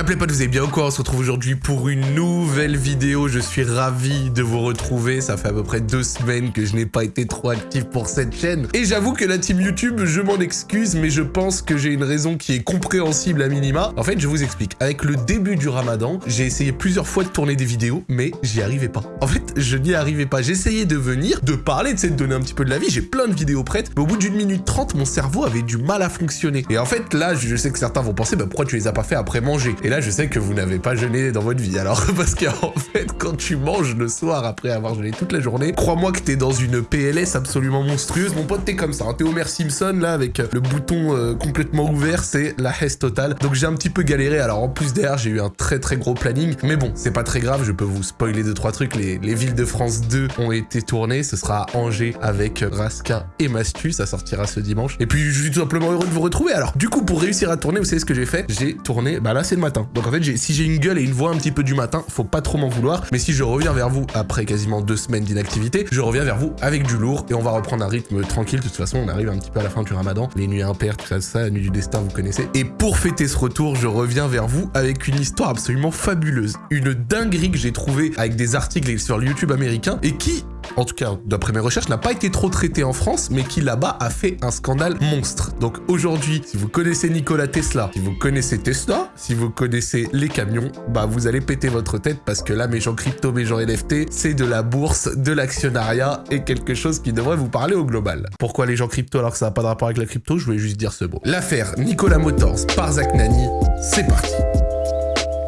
Y'a plaît pas, vous allez bien ou quoi On se retrouve aujourd'hui pour une nouvelle vidéo. Je suis ravi de vous retrouver. Ça fait à peu près deux semaines que je n'ai pas été trop actif pour cette chaîne. Et j'avoue que la team YouTube, je m'en excuse, mais je pense que j'ai une raison qui est compréhensible à minima. En fait, je vous explique. Avec le début du ramadan, j'ai essayé plusieurs fois de tourner des vidéos, mais j'y arrivais pas. En fait, je n'y arrivais pas. J'essayais de venir, de parler, de donner un petit peu de la vie. J'ai plein de vidéos prêtes, mais au bout d'une minute trente, mon cerveau avait du mal à fonctionner. Et en fait, là, je sais que certains vont penser, bah, pourquoi tu les as pas fait après manger? Là, je sais que vous n'avez pas jeûné dans votre vie. Alors, parce qu'en fait, quand tu manges le soir après avoir jeûné toute la journée, crois-moi que t'es dans une PLS absolument monstrueuse. Mon pote, t'es comme ça. Hein. T'es Homer Simpson, là, avec le bouton euh, complètement ouvert, c'est la hesse totale. Donc, j'ai un petit peu galéré. Alors, en plus derrière, j'ai eu un très très gros planning. Mais bon, c'est pas très grave. Je peux vous spoiler deux, trois trucs. Les, les villes de France 2 ont été tournées. Ce sera Angers avec Raskin et Mastu. Ça sortira ce dimanche. Et puis, je suis tout simplement heureux de vous retrouver. Alors, du coup, pour réussir à tourner, vous savez ce que j'ai fait? J'ai tourné, bah là, c'est le matin. Donc, en fait, si j'ai une gueule et une voix un petit peu du matin, faut pas trop m'en vouloir. Mais si je reviens vers vous après quasiment deux semaines d'inactivité, je reviens vers vous avec du lourd et on va reprendre un rythme tranquille. De toute façon, on arrive un petit peu à la fin du ramadan. Les nuits impaires, tout ça, ça, la nuit du destin, vous connaissez. Et pour fêter ce retour, je reviens vers vous avec une histoire absolument fabuleuse. Une dinguerie que j'ai trouvée avec des articles sur YouTube américain et qui, en tout cas d'après mes recherches, n'a pas été trop traité en France, mais qui là-bas a fait un scandale monstre. Donc aujourd'hui, si vous connaissez Nikola Tesla, si vous connaissez Tesla, si vous connaissez les camions, bah vous allez péter votre tête parce que là, mes gens crypto, mes gens NFT, c'est de la bourse, de l'actionnariat et quelque chose qui devrait vous parler au global. Pourquoi les gens crypto alors que ça n'a pas de rapport avec la crypto? Je voulais juste dire ce mot. L'affaire Nikola Motors par Zach Nani, c'est parti.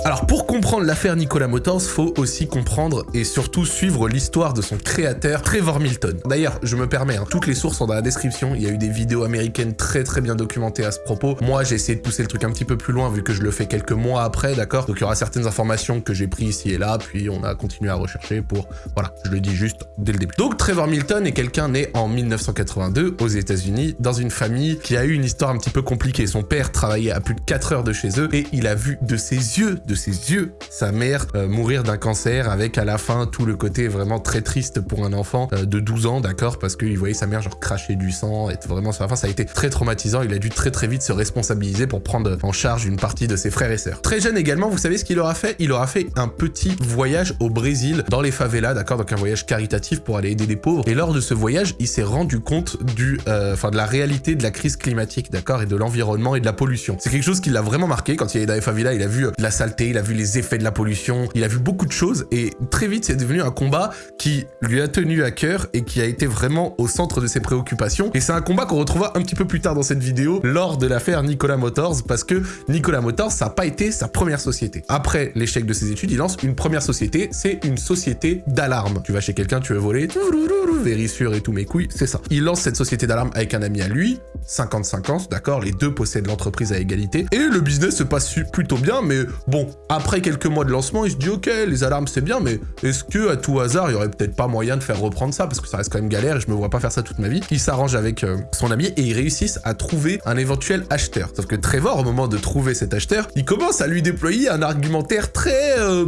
Alors pour comprendre l'affaire Nikola Motors, faut aussi comprendre et surtout suivre l'histoire de son créateur Trevor Milton. D'ailleurs, je me permets, hein, toutes les sources sont dans la description, il y a eu des vidéos américaines très très bien documentées à ce propos. Moi, j'ai essayé de pousser le truc un petit peu plus loin vu que je le fais quelques mois après, d'accord? Donc il y aura certaines informations que j'ai prises ici et là, puis on a continué à rechercher pour... Voilà, je le dis juste dès le début. Donc Trevor Milton est quelqu'un né en 1982 aux états unis dans une famille qui a eu une histoire un petit peu compliquée. Son père travaillait à plus de 4 heures de chez eux et il a vu de ses yeux, ses yeux, sa mère euh, mourir d'un cancer avec à la fin tout le côté vraiment très triste pour un enfant euh, de 12 ans, d'accord Parce qu'il voyait sa mère genre cracher du sang, être vraiment sur la fin, ça a été très traumatisant. Il a dû très très vite se responsabiliser pour prendre en charge une partie de ses frères et sœurs. Très jeune également, vous savez ce qu'il aura fait? Il aura fait un petit voyage au Brésil, dans les favelas, d'accord Donc un voyage caritatif pour aller aider les pauvres. Et lors de ce voyage, il s'est rendu compte du, euh, enfin de la réalité de la crise climatique, d'accord Et de l'environnement et de la pollution. C'est quelque chose qui l'a vraiment marqué quand il est dans les favelas. Il a vu la saleté, il a vu les effets de la pollution, il a vu beaucoup de choses et très vite c'est devenu un combat qui lui a tenu à cœur et qui a été vraiment au centre de ses préoccupations. Et c'est un combat qu'on retrouvera un petit peu plus tard dans cette vidéo lors de l'affaire Nikola Motors parce que Nikola Motors ça n'a pas été sa première société. Après l'échec de ses études, il lance une première société, c'est une société d'alarme. Tu vas chez quelqu'un, tu veux voler, vérissure et tout mes couilles, c'est ça. Il lance cette société d'alarme avec un ami à lui, 50-50, d'accord, les deux possèdent l'entreprise à égalité, et le business se passe plutôt bien, mais bon, après quelques mois de lancement, il se dit ok, les alarmes c'est bien, mais est-ce que à tout hasard, il y aurait peut-être pas moyen de faire reprendre ça, parce que ça reste quand même galère et je me vois pas faire ça toute ma vie. Il s'arrange avec euh, son ami et ils réussissent à trouver un éventuel acheteur. Sauf que Trevor, au moment de trouver cet acheteur, il commence à lui déployer un argumentaire très... Euh,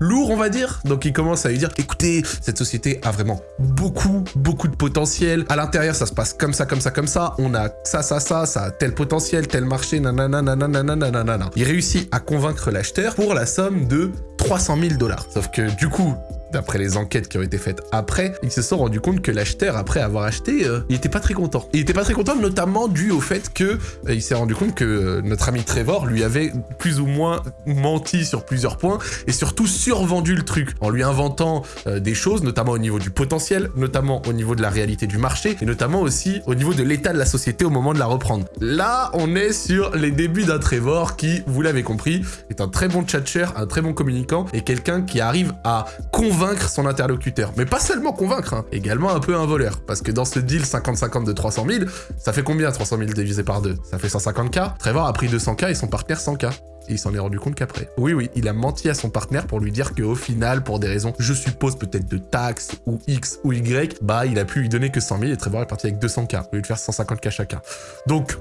lourd, on va dire. Donc il commence à lui dire, écoutez, cette société a vraiment beaucoup, beaucoup de potentiel. À l'intérieur, ça se passe comme ça, comme ça, comme ça. On a ça, ça, ça, ça tel potentiel, tel marché, nanana, nanana, nanana. Il réussit à convaincre l'acheteur pour la somme de 300 000 dollars. Sauf que du coup, d'après les enquêtes qui ont été faites après, ils se sont rendus compte que l'acheteur, après avoir acheté, euh, il était pas très content. Il était pas très content, notamment dû au fait que euh, il s'est rendu compte que euh, notre ami Trevor lui avait plus ou moins menti sur plusieurs points et surtout survendu le truc en lui inventant des choses, notamment au niveau du potentiel, notamment au niveau de la réalité du marché et notamment aussi au niveau de l'état de la société au moment de la reprendre. Là, on est sur les débuts d'un Trevor qui, vous l'avez compris, est un très bon tchatcher, un très bon communicant et quelqu'un qui arrive à convaincre convaincre son interlocuteur. Mais pas seulement convaincre, hein, également un peu un voleur. Parce que dans ce deal 50-50 de 300 000, ça fait combien 300 000 divisé par 2 Ça fait 150K. Trevor a pris 200K et son partenaire 100K. Et il s'en est rendu compte qu'après. Oui, oui, il a menti à son partenaire pour lui dire qu'au final, pour des raisons, je suppose peut-être de taxes ou X ou Y, bah il a pu lui donner que 100 000 et Trevor est parti avec 200K, au lieu de faire 150K chacun. Donc,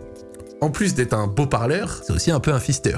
en plus d'être un beau parleur, c'est aussi un peu un fister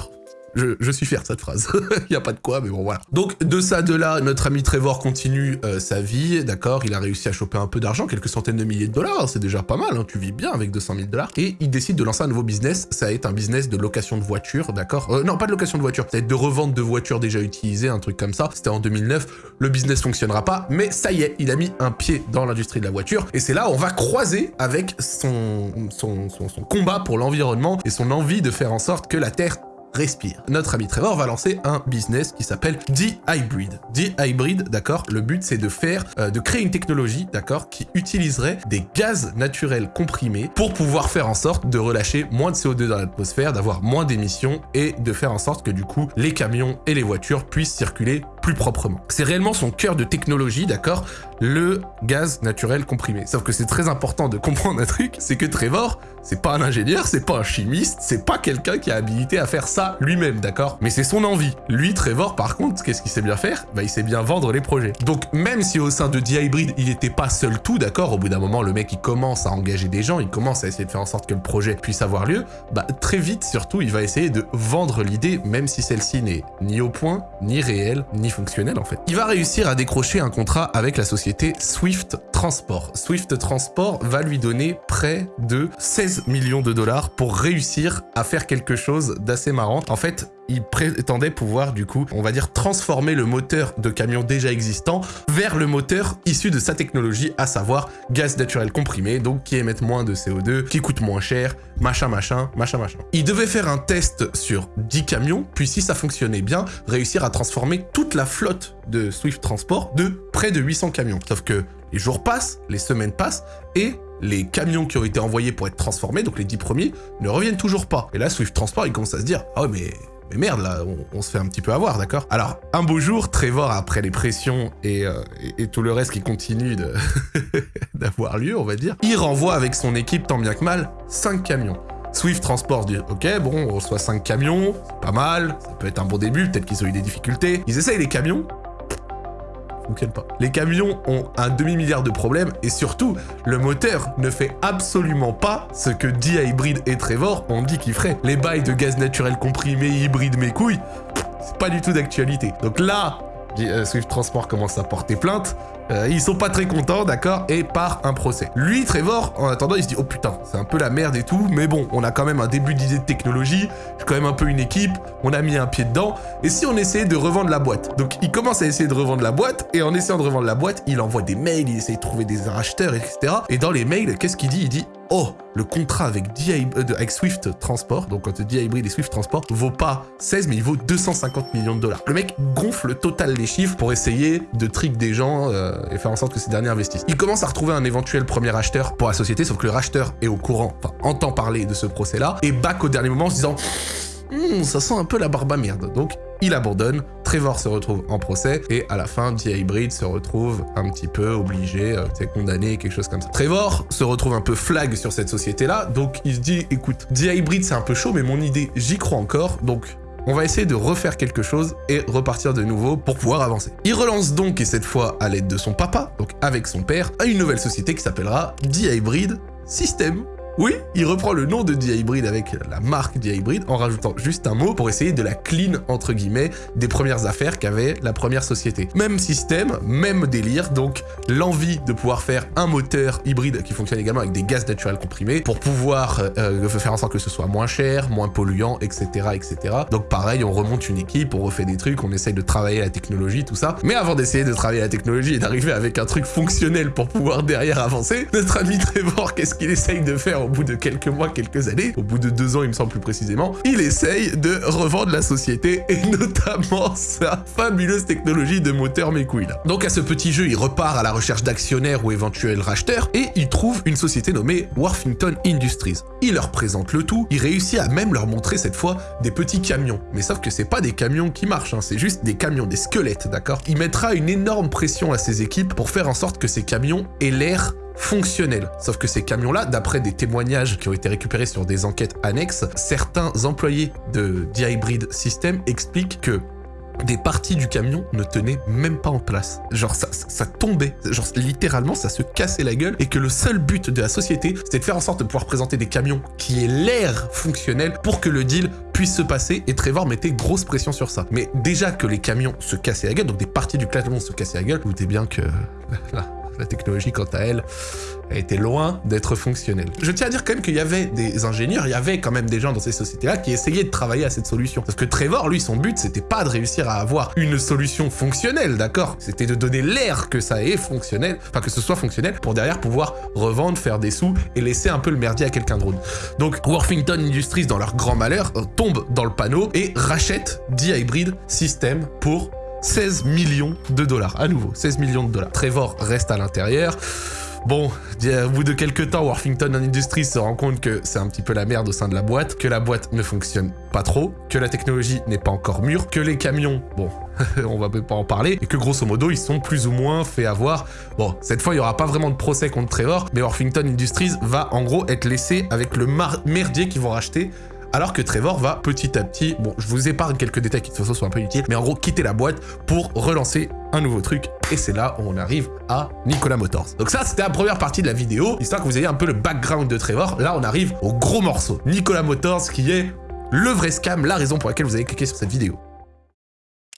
je, suis fier de cette phrase. Il y a pas de quoi, mais bon, voilà. Donc, de ça, de là, notre ami Trevor continue euh, sa vie, d'accord Il a réussi à choper un peu d'argent, quelques centaines de milliers de dollars, c'est déjà pas mal, hein, tu vis bien avec 200 000 dollars. Et il décide de lancer un nouveau business, ça va être un business de location de voitures, d'accord euh, Non, pas de location de voitures, ça va être de revente de voitures déjà utilisées, un truc comme ça. C'était en 2009, le business fonctionnera pas, mais ça y est, il a mis un pied dans l'industrie de la voiture. Et c'est là où on va croiser avec son, son, son combat pour l'environnement et son envie de faire en sorte que la Terre respire. Notre ami Trevor va lancer un business qui s'appelle D-Hybrid. D-Hybrid, d'accord Le but, c'est de faire, euh, de créer une technologie, d'accord, qui utiliserait des gaz naturels comprimés pour pouvoir faire en sorte de relâcher moins de CO2 dans l'atmosphère, d'avoir moins d'émissions et de faire en sorte que du coup, les camions et les voitures puissent circuler plus proprement. C'est réellement son cœur de technologie, d'accord? Le gaz naturel comprimé. Sauf que c'est très important de comprendre un truc, c'est que Trevor, c'est pas un ingénieur, c'est pas un chimiste, c'est pas quelqu'un qui a habilité à faire ça lui-même, d'accord? Mais c'est son envie. Lui, Trevor, par contre, qu'est-ce qu'il sait bien faire? Bah, il sait bien vendre les projets. Donc, même si au sein de D-Hybrid, il n'était pas seul tout, d'accord? Au bout d'un moment, le mec, il commence à engager des gens, il commence à essayer de faire en sorte que le projet puisse avoir lieu, bah, très vite, surtout, il va essayer de vendre l'idée, même si celle-ci n'est ni au point, ni réelle, ni en fait. Il va réussir à décrocher un contrat avec la société Swift Transport. Swift Transport va lui donner près de 16 millions de dollars pour réussir à faire quelque chose d'assez marrant. En fait, il prétendait pouvoir, du coup, on va dire, transformer le moteur de camion déjà existant vers le moteur issu de sa technologie, à savoir gaz naturel comprimé, donc qui émettent moins de CO2, qui coûte moins cher, machin, machin, machin, machin. Il devait faire un test sur 10 camions, puis si ça fonctionnait bien, réussir à transformer toute la flotte de Swift Transport de près de 800 camions. Sauf que les jours passent, les semaines passent, et les camions qui ont été envoyés pour être transformés, donc les 10 premiers, ne reviennent toujours pas. Et là, Swift Transport, il commence à se dire « Ah mais mais merde, là, on, se fait un petit peu avoir, d'accord? Alors, un beau jour, Trevor, après les pressions et, euh, tout le reste qui continue d'avoir lieu, on va dire, il renvoie avec son équipe, tant bien que mal, 5 camions. Swift Transport dit « Ok, bon, on reçoit 5 camions, c'est pas mal, ça peut être un bon début, peut-être qu'ils ont eu des difficultés. » Ils essayent les camions, Les camions ont un demi-milliard de problèmes et surtout, le moteur ne fait absolument pas ce que D-Hybrid et Trevor ont dit qu'il ferait. Les bails de gaz naturel comprimé, hybride, mes couilles, c'est pas du tout d'actualité. Donc là, euh, Swift Transport commence à porter plainte. Euh, ils sont pas très contents, d'accord, et part un procès. Lui, Trevor, en attendant, il se dit « Oh putain, c'est un peu la merde et tout, mais bon, on a quand même un début d'idée de technologie, j'ai quand même un peu une équipe, on a mis un pied dedans, et si on essayait de revendre la boîte ?» Donc, il commence à essayer de revendre la boîte, et en essayant de revendre la boîte, il envoie des mails, il essaie de trouver des racheteurs, etc. Et dans les mails, qu'est-ce qu'il dit? Il dit oh, le contrat avec, euh, avec Swift Transport, donc quand dit Hybrid et Swift Transport, vaut pas 16, mais il vaut 250 millions de dollars. Le mec gonfle le total des chiffres pour essayer de trick des gens euh, et faire en sorte que ces derniers investissent. Il commence à retrouver un éventuel premier acheteur pour la société, sauf que le racheteur est au courant, enfin, entend parler de ce procès-là, et back au dernier moment en se disant Hmm, ça sent un peu la barbe à merde. Donc, il abandonne, Trevor se retrouve en procès, et à la fin, D-Hybrid se retrouve un petit peu obligé, euh, condamné, quelque chose comme ça. Trevor se retrouve un peu flag sur cette société-là, donc il se dit, écoute, D-Hybrid c'est un peu chaud, mais mon idée, j'y crois encore, donc on va essayer de refaire quelque chose et repartir de nouveau pour pouvoir avancer. Il relance donc, et cette fois à l'aide de son papa, donc avec son père, à une nouvelle société qui s'appellera D-Hybrid System. Oui, il reprend le nom de D-Hybrid avec la marque D-Hybrid en rajoutant juste un mot pour essayer de la clean, entre guillemets, des premières affaires qu'avait la première société. Même système, même délire, donc l'envie de pouvoir faire un moteur hybride qui fonctionne également avec des gaz naturels comprimés pour pouvoir euh, faire en sorte que ce soit moins cher, moins polluant, etc., etc. Donc pareil, on remonte une équipe, on refait des trucs, on essaye de travailler la technologie, tout ça. Mais avant d'essayer de travailler la technologie et d'arriver avec un truc fonctionnel pour pouvoir derrière avancer, notre ami Trevor, qu'est-ce qu'il essaye de faire au bout de quelques mois, quelques années, au bout de deux ans il me semble plus précisément, il essaye de revendre la société et notamment sa fabuleuse technologie de moteur mes couilles. Donc à ce petit jeu, il repart à la recherche d'actionnaires ou éventuels racheteurs et il trouve une société nommée Worthington Industries. Il leur présente le tout, il réussit à même leur montrer cette fois des petits camions. Mais sauf que c'est pas des camions qui marchent, hein, c'est juste des camions, des squelettes, d'accord? Il mettra une énorme pression à ses équipes pour faire en sorte que ces camions aient l'air fonctionnel. Sauf que ces camions-là, d'après des témoignages qui ont été récupérés sur des enquêtes annexes, certains employés de The Hybrid System expliquent que des parties du camion ne tenaient même pas en place. Genre ça, ça, tombait, genre littéralement ça se cassait la gueule et que le seul but de la société c'était de faire en sorte de pouvoir présenter des camions qui aient l'air fonctionnel pour que le deal puisse se passer et Trevor mettait grosse pression sur ça. Mais déjà que les camions se cassaient la gueule, donc des parties du camion se cassaient la gueule, vous doutez bien que la technologie, quant à elle, était loin d'être fonctionnelle. Je tiens à dire quand même qu'il y avait des ingénieurs, il y avait quand même des gens dans ces sociétés-là qui essayaient de travailler à cette solution. Parce que Trevor, lui, son but, c'était pas de réussir à avoir une solution fonctionnelle, d'accord? C'était de donner l'air que ça est fonctionnel, enfin que ce soit fonctionnel, pour derrière pouvoir revendre, faire des sous et laisser un peu le merdier à quelqu'un d'autre. Donc Worthington Industries, dans leur grand malheur, euh, tombe dans le panneau et rachète D-Hybrid System pour 16 millions de dollars. À nouveau, 16 millions de dollars. Trevor reste à l'intérieur. Bon, au bout de quelques temps, Worthington Industries se rend compte que c'est un petit peu la merde au sein de la boîte, que la boîte ne fonctionne pas trop, que la technologie n'est pas encore mûre, que les camions, bon, on va pas en parler, et que grosso modo, ils sont plus ou moins fait avoir. Bon, cette fois, il y aura pas vraiment de procès contre Trevor, mais Worthington Industries va en gros être laissé avec le merdier qu'ils vont racheter alors que Trevor va petit à petit, bon, je vous épargne quelques détails qui de toute façon sont un peu inutiles, mais en gros, quitter la boîte pour relancer un nouveau truc. Et c'est là où on arrive à Nikola Motors. Donc ça, c'était la première partie de la vidéo, histoire que vous ayez un peu le background de Trevor. Là, on arrive au gros morceau. Nikola Motors, qui est le vrai scam, la raison pour laquelle vous avez cliqué sur cette vidéo.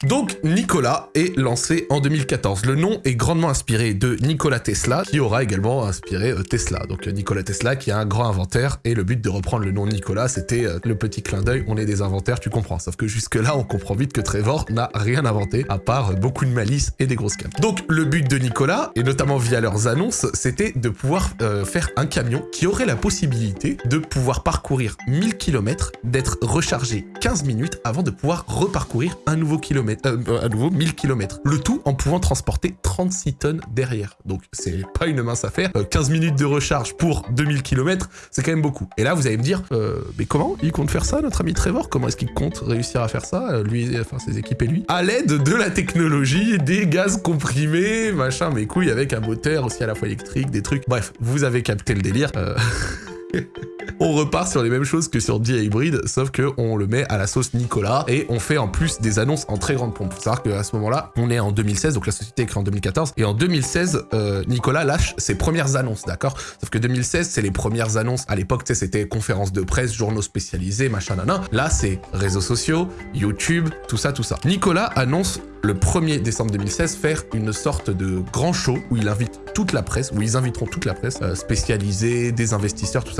Donc Nikola est lancé en 2014. Le nom est grandement inspiré de Nikola Tesla, qui aura également inspiré euh, Tesla. Donc euh, Nikola Tesla qui a un grand inventaire, et le but de reprendre le nom Nikola, c'était euh, le petit clin d'œil, on est des inventaires, tu comprends. Sauf que jusque là, on comprend vite que Trevor n'a rien inventé, à part beaucoup de malice et des grosses scams. Donc le but de Nikola, et notamment via leurs annonces, c'était de pouvoir faire un camion qui aurait la possibilité de pouvoir parcourir 1000 km, d'être rechargé 15 minutes avant de pouvoir reparcourir un nouveau kilomètre euh, à nouveau 1000 km. Le tout en pouvant transporter 36 tonnes derrière. Donc c'est pas une mince affaire. 15 euh, minutes de recharge pour 2000 km, c'est quand même beaucoup. Et là, vous allez me dire, euh, mais comment il compte faire ça, notre ami Trevor? Comment est-ce qu'il compte réussir à faire ça, lui, enfin ses équipes et lui? À l'aide de la technologie, des gaz comprimés, machin, mes couilles, avec un moteur aussi à la fois électrique, des trucs. Bref, vous avez capté le délire. on repart sur les mêmes choses que sur D-Hybrid, sauf que on le met à la sauce Nicolas et on fait en plus des annonces en très grande pompe. Savoir qu'à ce moment-là, on est en 2016, donc la société est créée en 2014, et en 2016, euh, Nicolas lâche ses premières annonces, d'accord? Sauf que 2016, c'est les premières annonces. À l'époque, c'était conférences de presse, journaux spécialisés, machin, nanan. Là, c'est réseaux sociaux, YouTube, tout ça, tout ça. Nicolas annonce le 1er décembre 2016 faire une sorte de grand show où il invite toute la presse, où ils inviteront toute la presse euh, spécialisée, des investisseurs, tout ça,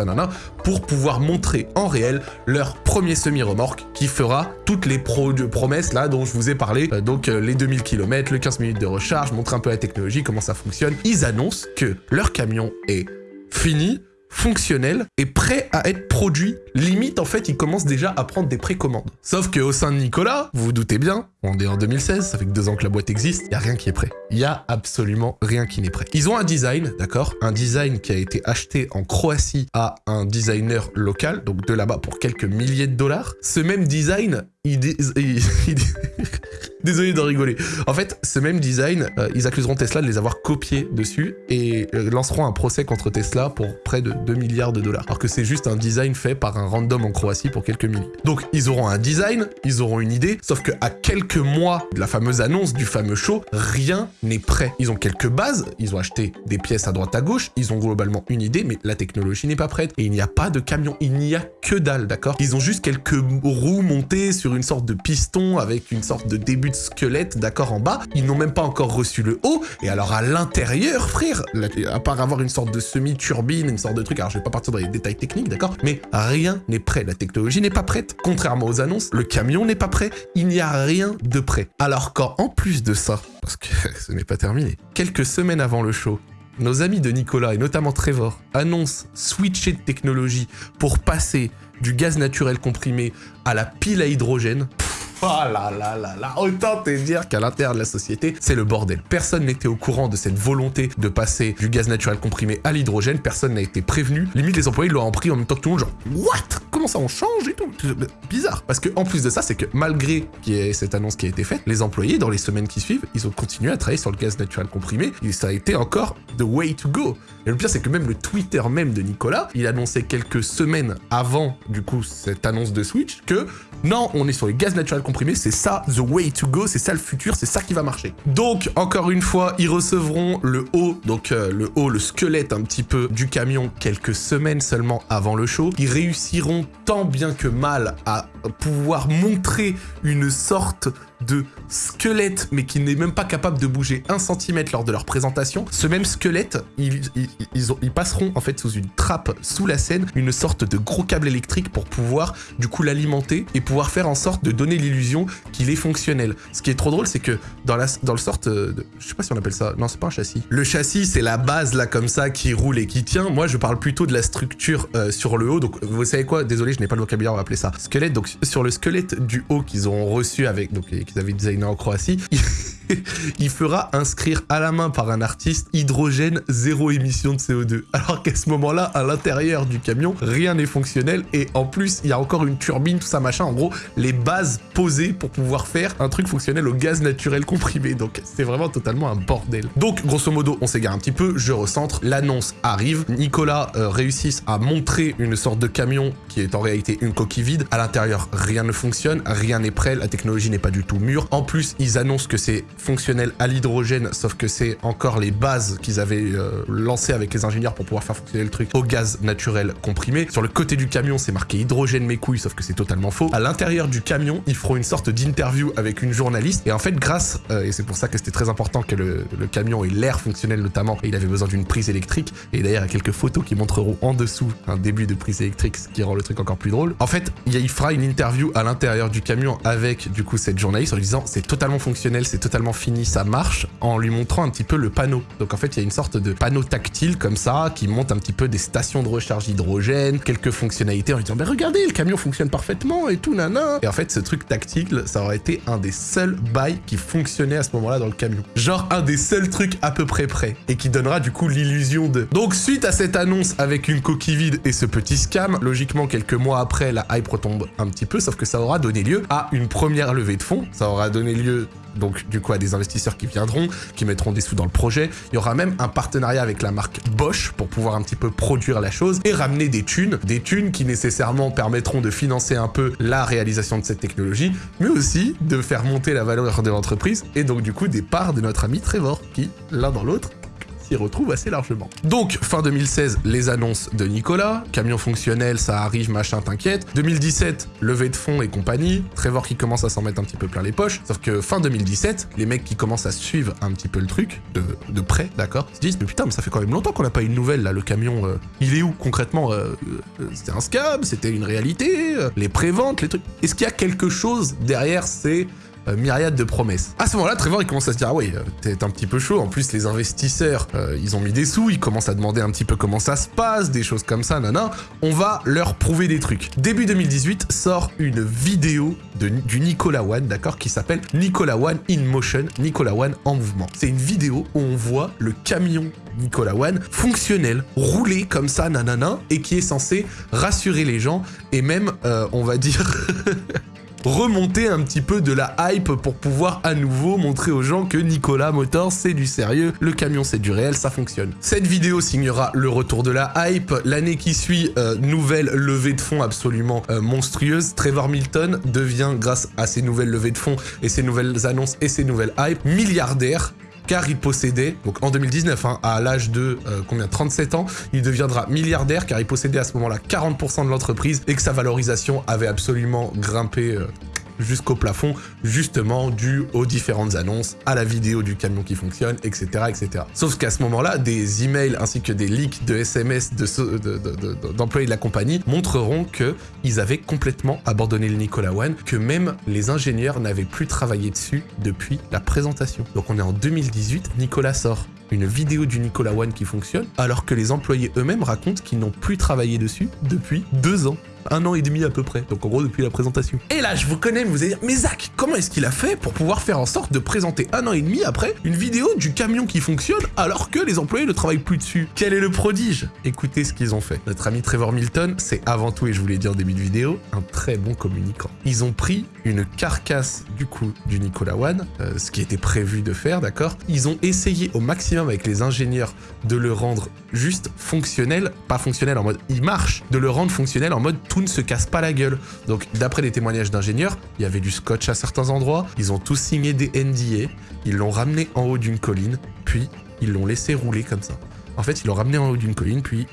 pour pouvoir montrer en réel leur premier semi-remorque qui fera toutes les pro promesses là dont je vous ai parlé. Euh, donc euh, les 2000 km, le 15 minutes de recharge, montrer un peu la technologie, comment ça fonctionne. Ils annoncent que leur camion est fini, fonctionnel et prêt à être produit. Limite, en fait, il commence déjà à prendre des précommandes. Sauf que au sein de Nicolas, vous vous doutez bien, on est en 2016, ça fait deux ans que la boîte existe, il n'y a rien qui est prêt. Il y a absolument rien qui n'est prêt. Ils ont un design, d'accord? Un design qui a été acheté en Croatie à un designer local, donc de là-bas pour quelques milliers de dollars. Ce même design, il, Désolé de rigoler. En fait, ce même design, euh, ils accuseront Tesla de les avoir copiés dessus et euh, lanceront un procès contre Tesla pour près de 2 milliards de dollars. Alors que c'est juste un design fait par un random en Croatie pour quelques milliers. Donc, ils auront un design, ils auront une idée, sauf que à quelques mois de la fameuse annonce du fameux show, rien n'est prêt. Ils ont quelques bases, ils ont acheté des pièces à droite à gauche, ils ont globalement une idée, mais la technologie n'est pas prête. Et il n'y a pas de camion, il n'y a que dalle, d'accord? Ils ont juste quelques roues montées sur une sorte de piston avec une sorte de début de squelette, d'accord, en bas. Ils n'ont même pas encore reçu le haut. Et alors, à l'intérieur, frère, à part avoir une sorte de semi-turbine, une sorte de truc, alors je vais pas partir dans les détails techniques, d'accord, mais rien n'est prêt. La technologie n'est pas prête. Contrairement aux annonces, le camion n'est pas prêt. Il n'y a rien de prêt. Alors qu'en plus de ça, parce que ce n'est pas terminé, quelques semaines avant le show, nos amis de Nicolas et notamment Trevor annoncent switcher de technologie pour passer du gaz naturel comprimé à la pile à hydrogène. Oh là là là là, autant te dire qu'à l'intérieur de la société, c'est le bordel. Personne n'était au courant de cette volonté de passer du gaz naturel comprimé à l'hydrogène, personne n'a été prévenu. Limite, les employés l'ont pris en même temps que tout le monde, genre, what? Comment ça, on change et tout? Bizarre. Parce que en plus de ça, c'est que malgré cette annonce qui a été faite, les employés, dans les semaines qui suivent, ils ont continué à travailler sur le gaz naturel comprimé, et ça a été encore the way to go. Et le pire, c'est que même le Twitter même de Nicolas, il annonçait quelques semaines avant, du coup, cette annonce de Switch, que non, on est sur les gaz naturel comprimé, c'est ça the way to go, c'est ça le futur, c'est ça qui va marcher. Donc, encore une fois, ils recevront le haut, donc euh, le haut, le squelette un petit peu du camion quelques semaines seulement avant le show. Ils réussiront tant bien que mal à pouvoir montrer une sorte de squelette, mais qui n'est même pas capable de bouger un centimètre lors de leur présentation. Ce même squelette, ils, ils, passeront en fait sous une trappe sous la scène, une sorte de gros câble électrique pour pouvoir du coup l'alimenter et pouvoir faire en sorte de donner l'illusion qu'il est fonctionnel. Ce qui est trop drôle, c'est que dans, la, dans le sorte de... Je sais pas si on appelle ça... Non, c'est pas un châssis. Le châssis, c'est la base là comme ça qui roule et qui tient. Moi, je parle plutôt de la structure euh, sur le haut. Donc, vous savez quoi? Désolé, je n'ai pas le vocabulaire, on va appeler ça squelette. Donc, sur le squelette du haut qu'ils ont reçu avec... Donc, qu'ils avaient designé en Croatie, il fera inscrire à la main par un artiste hydrogène zéro émission de CO2. Alors qu'à ce moment-là, à l'intérieur du camion, rien n'est fonctionnel et en plus, il y a encore une turbine, tout ça machin. En gros, les bases posées pour pouvoir faire un truc fonctionnel au gaz naturel comprimé. Donc c'est vraiment totalement un bordel. Donc grosso modo, on s'égare un petit peu, je recentre, l'annonce arrive, Nicolas euh, réussit à montrer une sorte de camion qui est en réalité une coquille vide. À l'intérieur, rien ne fonctionne, rien n'est prêt, la technologie n'est pas du tout mûre. En plus, ils annoncent que c'est fonctionnel à l'hydrogène, sauf que c'est encore les bases qu'ils avaient euh, lancées avec les ingénieurs pour pouvoir faire fonctionner le truc au gaz naturel comprimé. Sur le côté du camion, c'est marqué hydrogène mes couilles, sauf que c'est totalement faux. À l'intérieur du camion, ils feront une sorte d'interview avec une journaliste. Et en fait, grâce, euh, et c'est pour ça que c'était très important que le, camion ait l'air fonctionnel notamment, et il avait besoin d'une prise électrique. Et d'ailleurs, il y a quelques photos qui montreront en dessous un début de prise électrique, ce qui rend le truc encore plus drôle. En fait, il fera une interview à l'intérieur du camion avec du coup cette journaliste en lui disant c'est totalement fonctionnel, c'est totalement fini, ça marche, en lui montrant un petit peu le panneau. Donc en fait, il y a une sorte de panneau tactile comme ça, qui montre un petit peu des stations de recharge hydrogène, quelques fonctionnalités en lui disant, mais regardez, le camion fonctionne parfaitement et tout, nana. Et en fait, ce truc tactile, ça aurait été un des seuls bails qui fonctionnait à ce moment-là dans le camion. Genre un des seuls trucs à peu près prêts, et qui donnera du coup l'illusion de... Donc suite à cette annonce avec une coquille vide et ce petit scam, logiquement quelques mois après, la hype retombe un petit peu, sauf que ça aura donné lieu à une première levée de fonds, ça aura donné lieu donc du coup à des investisseurs qui viendront, qui mettront des sous dans le projet. Il y aura même un partenariat avec la marque Bosch pour pouvoir un petit peu produire la chose et ramener des thunes, des thunes qui nécessairement permettront de financer un peu la réalisation de cette technologie, mais aussi de faire monter la valeur de l'entreprise et donc du coup des parts de notre ami Trevor qui, l'un dans l'autre, retrouve assez largement. Donc, fin 2016, les annonces de Nicolas, camion fonctionnel, ça arrive, machin, t'inquiète. 2017, levée de fonds et compagnie, Trevor qui commence à s'en mettre un petit peu plein les poches, sauf que fin 2017, les mecs qui commencent à suivre un petit peu le truc, de, près, d'accord, se disent, mais putain, mais ça fait quand même longtemps qu'on n'a pas eu une nouvelle, là, le camion, euh, il est où concrètement euh, euh, C'était un scam, c'était une réalité, les préventes, les trucs. Est-ce qu'il y a quelque chose derrière ces euh, myriade de promesses. À ce moment-là, Trevor, il commence à se dire, ah ouais, euh, t'es un petit peu chaud. En plus, les investisseurs, euh, ils ont mis des sous, ils commencent à demander un petit peu comment ça se passe, des choses comme ça, nana. On va leur prouver des trucs. Début 2018, sort une vidéo de, du Nicolas One, d'accord, qui s'appelle Nicolas One in Motion, Nicolas One en mouvement. C'est une vidéo où on voit le camion Nicolas One fonctionnel, roulé comme ça, nanana, et qui est censé rassurer les gens et même, on va dire... remonter un petit peu de la hype pour pouvoir à nouveau montrer aux gens que Nicolas Motors c'est du sérieux, le camion c'est du réel, ça fonctionne. Cette vidéo signera le retour de la hype, l'année qui suit, euh, nouvelle levée de fonds absolument euh, monstrueuse, Trevor Milton devient grâce à ces nouvelles levées de fonds et ces nouvelles annonces et ces nouvelles hype milliardaire car il possédait, donc en 2019, hein, à l'âge de euh, combien 37 ans, il deviendra milliardaire car il possédait à ce moment-là 40% de l'entreprise et que sa valorisation avait absolument grimpé euh, jusqu'au plafond, justement dû aux différentes annonces, à la vidéo du camion qui fonctionne, etc. etc. Sauf qu'à ce moment-là, des emails ainsi que des leaks de SMS d'employés de, la compagnie montreront qu'ils avaient complètement abandonné le Nicolas One, que même les ingénieurs n'avaient plus travaillé dessus depuis la présentation. Donc on est en 2018, Nicolas sort une vidéo du Nicolas One qui fonctionne, alors que les employés eux-mêmes racontent qu'ils n'ont plus travaillé dessus depuis deux ans un an et demi à peu près. Donc en gros depuis la présentation. Et là je vous connais, vous allez dire, mais Zach, comment est-ce qu'il a fait pour pouvoir faire en sorte de présenter un an et demi après une vidéo du camion qui fonctionne alors que les employés ne travaillent plus dessus? Quel est le prodige? Écoutez ce qu'ils ont fait. Notre ami Trevor Milton, c'est avant tout, et je vous l'ai dit en début de vidéo, un très bon communicant. Ils ont pris une carcasse du coup du Nicolas One, euh, ce qui était prévu de faire, d'accord? Ils ont essayé au maximum avec les ingénieurs de le rendre juste fonctionnel, pas fonctionnel en mode il marche, de le rendre fonctionnel en mode tout ne se casse pas la gueule. Donc d'après les témoignages d'ingénieurs, il y avait du scotch à certains endroits, ils ont tous signé des NDA, ils l'ont ramené en haut d'une colline, puis ils l'ont laissé rouler comme ça. En fait, ils l'ont ramené en haut d'une colline, puis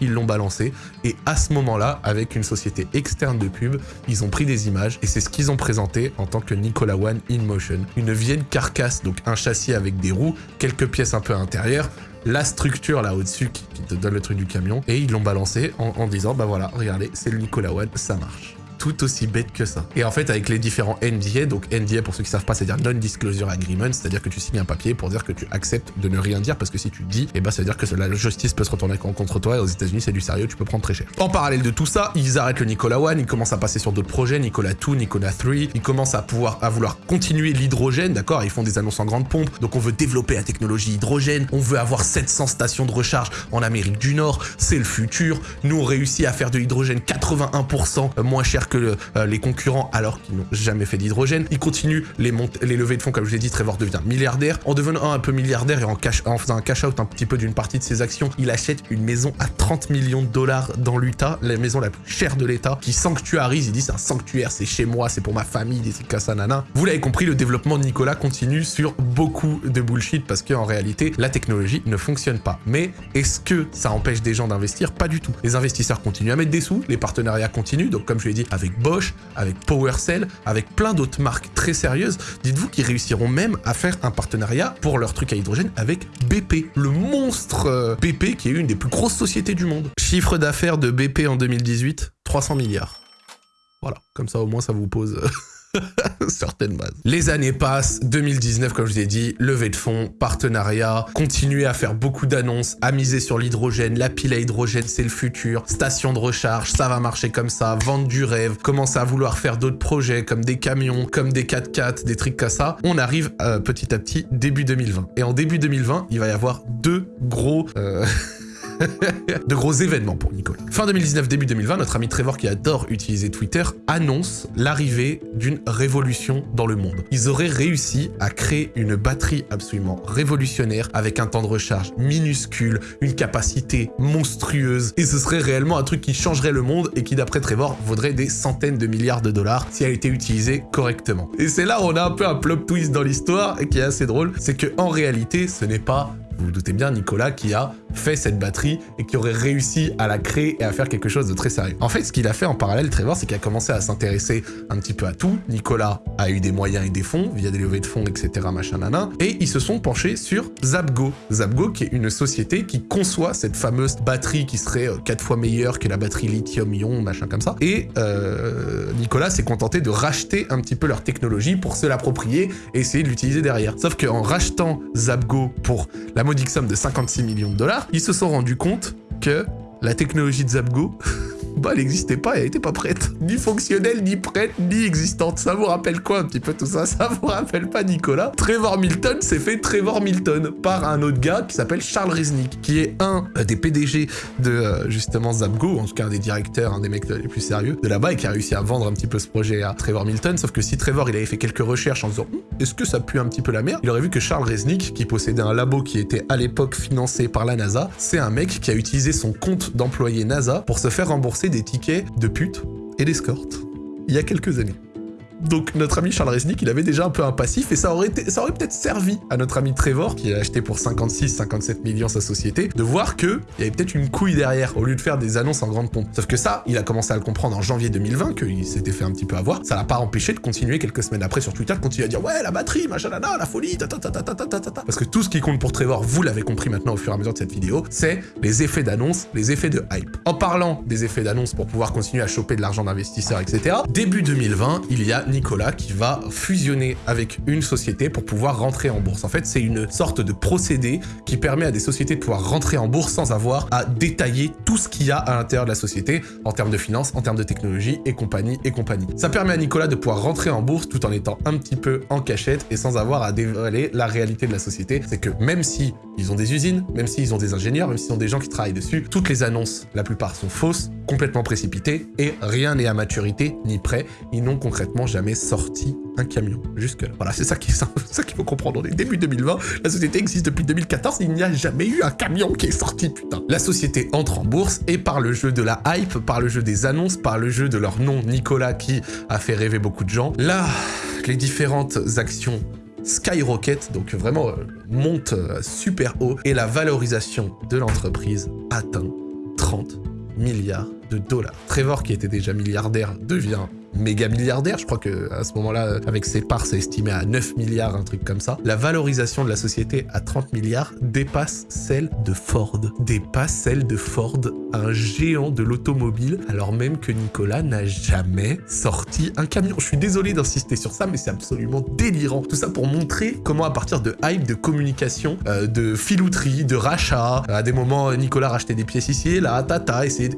ils l'ont balancé. Et à ce moment-là, avec une société externe de pub, ils ont pris des images et c'est ce qu'ils ont présenté en tant que Nicola One in Motion. Une vieille carcasse, donc un châssis avec des roues, quelques pièces un peu intérieures, la structure là au-dessus qui, te donne le truc du camion, et ils l'ont balancé en, disant, bah voilà, regardez, c'est le Nicola One, ça marche tout aussi bête que ça. Et en fait, avec les différents NDA, donc NDA pour ceux qui savent pas, c'est-à-dire Non-Disclosure Agreement, c'est-à-dire que tu signes un papier pour dire que tu acceptes de ne rien dire, parce que si tu dis, eh ben ça veut dire que la justice peut se retourner contre toi, et aux États-Unis c'est du sérieux, tu peux prendre très cher. En parallèle de tout ça, ils arrêtent le Nicolas One, ils commencent à passer sur d'autres projets, Nicolas 2, Nicolas 3, ils commencent à pouvoir à vouloir continuer l'hydrogène, d'accord Ils font des annonces en grande pompe, donc on veut développer la technologie hydrogène, on veut avoir 700 stations de recharge en Amérique du Nord, c'est le futur. Nous on réussit à faire de l'hydrogène 81% moins cher que euh, les concurrents alors qu'ils n'ont jamais fait d'hydrogène. Ils continuent les, les levées de fonds, comme je l'ai dit, Trevor devient milliardaire. En devenant un peu milliardaire et en, faisant un cash-out un petit peu d'une partie de ses actions, il achète une maison à 30 millions de dollars dans l'Utah, la maison la plus chère de l'État, qui sanctuarise, il dit c'est un sanctuaire, c'est chez moi, c'est pour ma famille, des trucs nana. Vous l'avez compris, le développement de Nicolas continue sur beaucoup de bullshit parce qu'en réalité, la technologie ne fonctionne pas. Mais est-ce que ça empêche des gens d'investir? Pas du tout. Les investisseurs continuent à mettre des sous, les partenariats continuent, donc comme je l'ai dit, avec Bosch, avec PowerCell, avec plein d'autres marques très sérieuses, dites-vous qu'ils réussiront même à faire un partenariat pour leur truc à hydrogène avec BP, le monstre euh, BP qui est une des plus grosses sociétés du monde. Chiffre d'affaires de BP en 2018, 300 milliards. Voilà, comme ça au moins ça vous pose... certaines bases. Les années passent, 2019 comme je vous ai dit, levée de fonds, partenariat, continuer à faire beaucoup d'annonces, à miser sur l'hydrogène, la pile à hydrogène c'est le futur, station de recharge, ça va marcher comme ça, vendre du rêve, commencer à vouloir faire d'autres projets comme des camions, comme des 4x4, des trucs comme ça. On arrive euh, petit à petit début 2020. Et en début 2020, il va y avoir deux gros... Euh, de gros événements pour Nicolas. Fin 2019, début 2020, notre ami Trevor qui adore utiliser Twitter annonce l'arrivée d'une révolution dans le monde. Ils auraient réussi à créer une batterie absolument révolutionnaire avec un temps de recharge minuscule, une capacité monstrueuse et ce serait réellement un truc qui changerait le monde et qui d'après Trevor vaudrait des centaines de milliards de dollars si elle était utilisée correctement. Et c'est là où on a un peu un plot twist dans l'histoire et qui est assez drôle, c'est que en réalité ce n'est pas vous vous doutez bien, Nicolas qui a fait cette batterie et qui aurait réussi à la créer et à faire quelque chose de très sérieux. En fait, ce qu'il a fait en parallèle, Trevor, c'est qu'il a commencé à s'intéresser un petit peu à tout. Nicolas a eu des moyens et des fonds, via des levées de fonds, etc., machin, nana, et ils se sont penchés sur Zapgo. Zapgo, qui est une société qui conçoit cette fameuse batterie qui serait 4 euh, fois meilleure que la batterie lithium-ion, machin comme ça. Et euh, Nicolas s'est contenté de racheter un petit peu leur technologie pour se l'approprier et essayer de l'utiliser derrière. Sauf qu'en rachetant Zapgo pour la modique somme de 56 millions de dollars, ils se sont rendus compte que la technologie de Zapgo bah elle n'existait pas, elle n'était pas prête. Ni fonctionnelle, ni prête, ni existante. Ça vous rappelle quoi un petit peu tout ça? Ça vous rappelle pas Nicolas? Trevor Milton s'est fait Trevor Milton par un autre gars qui s'appelle Charles Resnick, qui est un des PDG de euh, justement Zapgo, en tout cas un des directeurs, un des mecs les plus sérieux de là-bas et qui a réussi à vendre un petit peu ce projet à Trevor Milton. Sauf que si Trevor il avait fait quelques recherches en disant hum, est-ce que ça pue un petit peu la merde, il aurait vu que Charles Resnick, qui possédait un labo qui était à l'époque financé par la NASA, c'est un mec qui a utilisé son compte d'employé NASA pour se faire rembourser des tickets de pute et d'escorte il y a quelques années. Donc notre ami Charles Resnick, il avait déjà un peu un passif et ça aurait, peut-être servi à notre ami Trevor, qui a acheté pour 56-57 millions sa société, de voir que il y avait peut-être une couille derrière, au lieu de faire des annonces en grande pompe. Sauf que ça, il a commencé à le comprendre en janvier 2020, qu'il s'était fait un petit peu avoir. Ça l'a pas empêché de continuer quelques semaines après sur Twitter, de continuer à dire ouais la batterie, machin, la folie, ta ta ta ta ta ta ta Parce que tout ce qui compte pour Trevor, vous l'avez compris maintenant au fur et à mesure de cette vidéo, c'est les effets d'annonce, les effets de hype. En parlant des effets d'annonce pour pouvoir continuer à choper de l'argent d'investisseurs, etc. Début 2020, il y a Nicolas qui va fusionner avec une société pour pouvoir rentrer en bourse. En fait, c'est une sorte de procédé qui permet à des sociétés de pouvoir rentrer en bourse sans avoir à détailler tout ce qu'il y a à l'intérieur de la société en termes de finances, en termes de technologie et compagnie et compagnie. Ça permet à Nicolas de pouvoir rentrer en bourse tout en étant un petit peu en cachette et sans avoir à dévoiler la réalité de la société. C'est que même si ils ont des usines, même s'ils ont des ingénieurs, même s'ils ont des gens qui travaillent dessus, toutes les annonces, la plupart sont fausses, complètement précipité et rien n'est à maturité ni prêt. Ils n'ont concrètement jamais sorti un camion jusque-là. Voilà, c'est ça qu'il ça, qu'il faut comprendre. On est début 2020, la société existe depuis 2014, il n'y a jamais eu un camion qui est sorti, putain. La société entre en bourse et par le jeu de la hype, par le jeu des annonces, par le jeu de leur nom Nicolas qui a fait rêver beaucoup de gens. Là, les différentes actions skyrocket, donc vraiment euh, monte euh, super haut, et la valorisation de l'entreprise atteint 30 milliards de dollars. Trevor, qui était déjà milliardaire, devient méga milliardaire. Je crois que à ce moment-là, avec ses parts, c'est estimé à 9 milliards, un truc comme ça. La valorisation de la société à 30 milliards dépasse celle de Ford. Dépasse celle de Ford, un géant de l'automobile, alors même que Nicolas n'a jamais sorti un camion. Je suis désolé d'insister sur ça, mais c'est absolument délirant. Tout ça pour montrer comment à partir de hype, de communication, euh, de filouterie, de rachat, à des moments, Nicolas rachetait des pièces ici et là, tata, essayer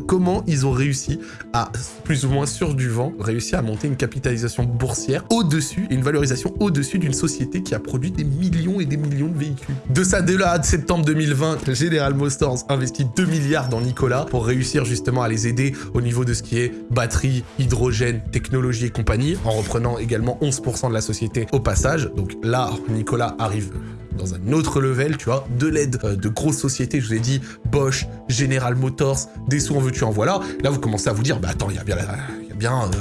comment ils ont réussi à, plus ou moins sur du vent, réussi à monter une capitalisation boursière au-dessus, une valorisation au-dessus d'une société qui a produit des millions et des millions de véhicules. De ça, dès là, de septembre 2020, General Motors investit 2 milliards dans Nicolas pour réussir justement à les aider au niveau de ce qui est batterie, hydrogène, technologie et compagnie, en reprenant également 11% de la société au passage. Donc là, Nicolas arrive dans un autre level, tu vois, de l'aide euh, de grosses sociétés, je vous ai dit, Bosch, General Motors, des sous en veux-tu en voilà. Là, vous commencez à vous dire, bah attends, il y a bien, y a bien euh,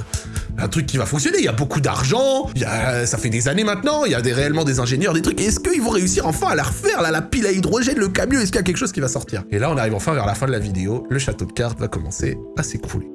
un truc qui va fonctionner, il y a beaucoup d'argent, ça fait des années maintenant, il y a des, réellement des ingénieurs, des trucs, est-ce qu'ils vont réussir enfin à la refaire, la pile à hydrogène, le camion, est-ce qu'il y a quelque chose qui va sortir? Et là, on arrive enfin vers la fin de la vidéo, le château de cartes va commencer à s'écrouler.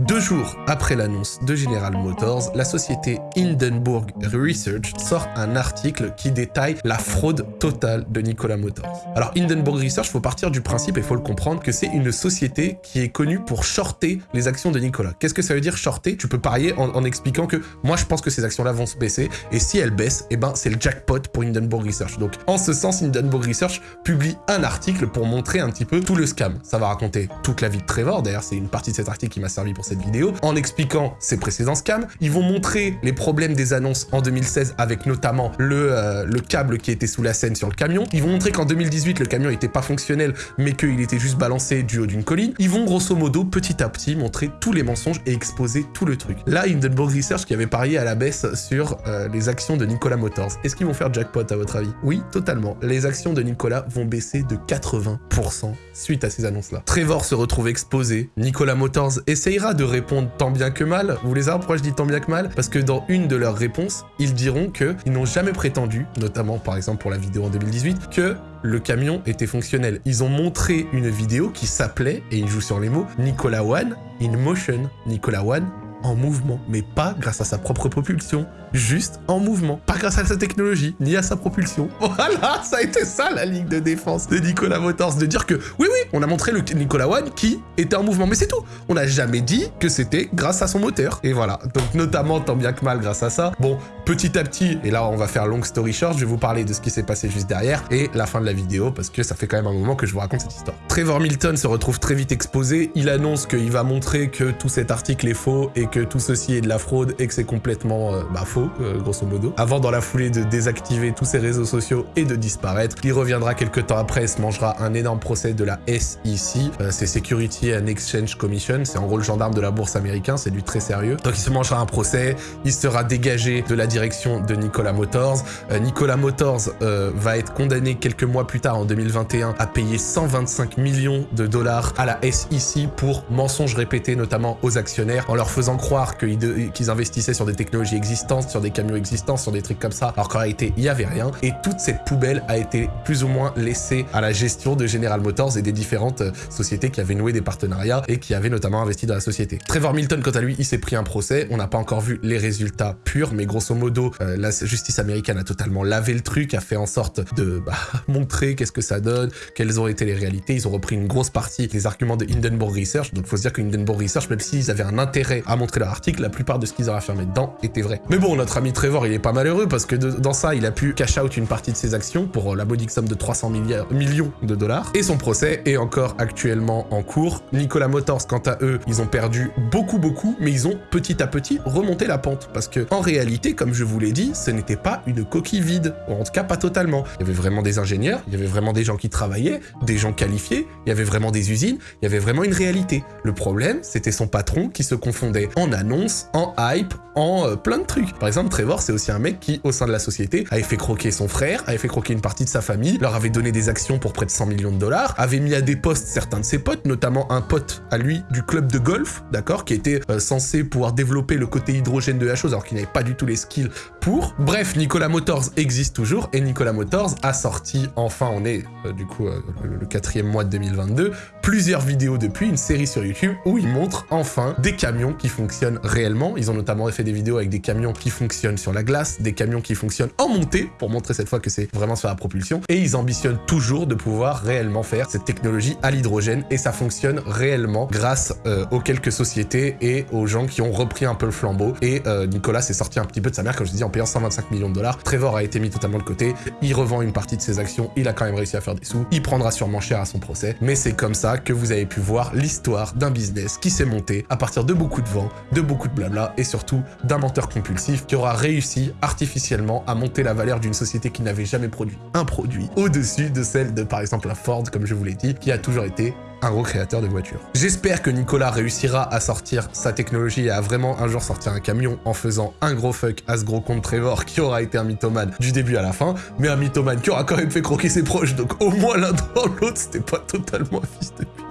Deux jours après l'annonce de General Motors, la société Hindenburg Research sort un article qui détaille la fraude totale de Nikola Motors. Alors Hindenburg Research, faut partir du principe, et faut le comprendre, que c'est une société qui est connue pour shorter les actions de Nikola. Qu'est-ce que ça veut dire shorter? Tu peux parier en, expliquant que moi je pense que ces actions-là vont se baisser, et si elles baissent, eh ben c'est le jackpot pour Hindenburg Research. Donc en ce sens, Hindenburg Research publie un article pour montrer un petit peu tout le scam. Ça va raconter toute la vie de Trevor, d'ailleurs c'est une partie de cet article qui m'a servi pour cette vidéo, en expliquant ses précédents scams. Ils vont montrer les problèmes des annonces en 2016 avec notamment le, euh, le câble qui était sous la scène sur le camion. Ils vont montrer qu'en 2018, le camion n'était pas fonctionnel, mais qu'il était juste balancé du haut d'une colline. Ils vont grosso modo, petit à petit, montrer tous les mensonges et exposer tout le truc. Là, Hindenburg Research qui avait parié à la baisse sur euh, les actions de Nikola Motors. Est-ce qu'ils vont faire jackpot à votre avis? Oui, totalement. Les actions de Nikola vont baisser de 80% suite à ces annonces-là. Trevor se retrouve exposé. Nikola Motors essayera de répondre tant bien que mal. Vous voulez savoir pourquoi je dis tant bien que mal? Parce que dans une de leurs réponses, ils diront qu'ils n'ont jamais prétendu, notamment par exemple pour la vidéo en 2018, que le camion était fonctionnel. Ils ont montré une vidéo qui s'appelait, et ils jouent sur les mots, Nicolas One in motion. Nicolas One en mouvement, mais pas grâce à sa propre propulsion, juste en mouvement. Pas grâce à sa technologie, ni à sa propulsion. Voilà, ça a été ça la ligne de défense de Nicolas Motors, de dire que oui, oui, on a montré le Nicolas One qui était en mouvement, mais c'est tout. On n'a jamais dit que c'était grâce à son moteur. Et voilà, donc notamment tant bien que mal grâce à ça. Bon, petit à petit, et là on va faire long story short, je vais vous parler de ce qui s'est passé juste derrière et la fin de la vidéo parce que ça fait quand même un moment que je vous raconte cette histoire. Trevor Milton se retrouve très vite exposé, il annonce qu'il va montrer que tout cet article est faux et que tout ceci est de la fraude et que c'est complètement euh, bah, faux, euh, grosso modo. Avant dans la foulée de désactiver tous ses réseaux sociaux et de disparaître, il reviendra quelques temps après et se mangera un énorme procès de la SEC, euh, c'est Security and Exchange Commission, c'est en gros le gendarme de la bourse américain, c'est du très sérieux. Donc il se mangera un procès, il sera dégagé de la direction de Nicolas Motors. Euh, Nicolas Motors euh, va être condamné quelques mois plus tard, en 2021, à payer 125 millions de dollars à la SEC pour mensonges répétés, notamment aux actionnaires, en leur faisant croire qu'ils investissaient sur des technologies existantes, sur des camions existants, sur des trucs comme ça, alors qu'en réalité, il n'y avait rien. Et toute cette poubelle a été plus ou moins laissée à la gestion de General Motors et des différentes euh, sociétés qui avaient noué des partenariats et qui avaient notamment investi dans la société. Trevor Milton, quant à lui, il s'est pris un procès. On n'a pas encore vu les résultats purs, mais grosso modo, euh, la justice américaine a totalement lavé le truc, a fait en sorte de bah, montrer qu'est-ce que ça donne, quelles ont été les réalités. Ils ont repris une grosse partie des arguments de Hindenburg Research. Donc, faut se dire que Hindenburg Research, même s'ils avaient un intérêt à montrer leur article, la plupart de ce qu'ils ont affirmé dedans était vrai. Mais bon, notre ami Trevor, il est pas malheureux parce que dans ça, il a pu cash out une partie de ses actions pour euh, la modique somme de 300 millions de dollars. Et son procès est encore actuellement en cours. Nicolas Motors, quant à eux, ils ont perdu beaucoup, beaucoup, mais ils ont petit à petit remonté la pente. Parce que, en réalité, comme je vous l'ai dit, ce n'était pas une coquille vide, en tout cas pas totalement. Il y avait vraiment des ingénieurs, il y avait vraiment des gens qui travaillaient, des gens qualifiés, il y avait vraiment des usines, il y avait vraiment une réalité. Le problème, c'était son patron qui se confondait en annonce, en hype, en euh, plein de trucs. Par exemple, Trevor, c'est aussi un mec qui, au sein de la société, avait fait croquer son frère, avait fait croquer une partie de sa famille, leur avait donné des actions pour près de 100 millions de dollars, avait mis à des postes certains de ses potes, notamment un pote à lui du club de golf, d'accord, qui était euh, censé pouvoir développer le côté hydrogène de la chose, alors qu'il n'avait pas du tout les skills pour. Bref, Nicolas Motors existe toujours, et Nicolas Motors a sorti, enfin, on est euh, du coup le, le quatrième mois de 2022, plusieurs vidéos depuis, une série sur YouTube, où il montre enfin des camions qui fonctionnent réellement. Ils ont notamment fait des vidéos avec des camions qui fonctionnent sur la glace, des camions qui fonctionnent en montée, pour montrer cette fois que c'est vraiment sur la propulsion, et ils ambitionnent toujours de pouvoir réellement faire cette technologie à l'hydrogène, et ça fonctionne réellement grâce euh, aux quelques sociétés et aux gens qui ont repris un peu le flambeau, et euh, Nicolas s'est sorti un petit peu de sa comme je dis, en payant 125 millions de dollars. Trevor a été mis totalement de côté, il revend une partie de ses actions, il a quand même réussi à faire des sous, il prendra sûrement cher à son procès, mais c'est comme ça que vous avez pu voir l'histoire d'un business qui s'est monté à partir de beaucoup de vent, de beaucoup de blabla, et surtout d'un menteur compulsif qui aura réussi artificiellement à monter la valeur d'une société qui n'avait jamais produit un produit au-dessus de celle de par exemple la Ford, comme je vous l'ai dit, qui a toujours été un gros créateur de voitures. J'espère que Nicolas réussira à sortir sa technologie et à vraiment un jour sortir un camion en faisant un gros fuck à ce gros compte Trevor qui aura été un mythomane du début à la fin, mais un mythomane qui aura quand même fait croquer ses proches, donc au moins l'un dans l'autre, c'était pas totalement fils de.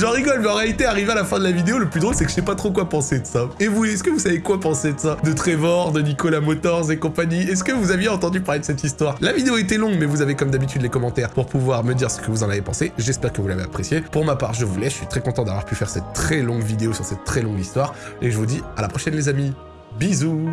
J'en rigole, mais en réalité, arrivé à la fin de la vidéo, le plus drôle, c'est que je sais pas trop quoi penser de ça. Et vous, est-ce que vous savez quoi penser de ça? De Trevor, de Nicolas Motors et compagnie? Est-ce que vous aviez entendu parler de cette histoire? La vidéo était longue, mais vous avez comme d'habitude les commentaires pour pouvoir me dire ce que vous en avez pensé. J'espère que vous l'avez apprécié. Pour ma part, je vous laisse. Je suis très content d'avoir pu faire cette très longue vidéo sur cette très longue histoire. Et je vous dis à la prochaine, les amis. Bisous